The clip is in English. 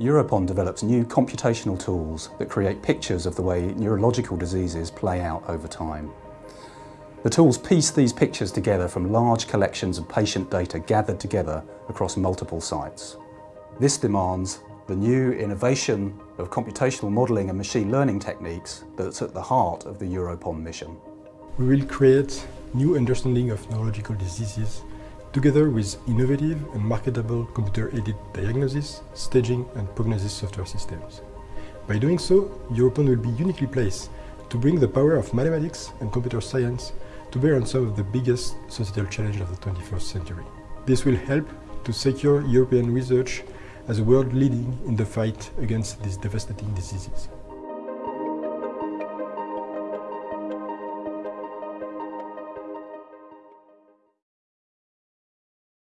EuroPOND develops new computational tools that create pictures of the way neurological diseases play out over time. The tools piece these pictures together from large collections of patient data gathered together across multiple sites. This demands the new innovation of computational modelling and machine learning techniques that's at the heart of the EuroPOND mission. We will create new understanding of neurological diseases together with innovative and marketable computer-aided diagnosis, staging and prognosis software systems. By doing so, EuroPOND will be uniquely placed to bring the power of mathematics and computer science to bear on some of the biggest societal challenges of the 21st century. This will help to secure European research as a world leading in the fight against these devastating diseases.